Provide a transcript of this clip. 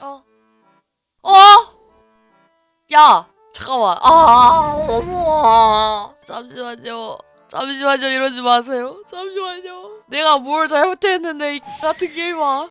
어. 어? 야! 잠깐만. 아, 어머. 잠시만요. 잠시만요. 이러지 마세요. 잠시만요. 내가 뭘 잘못했는데 이 같은 게임아.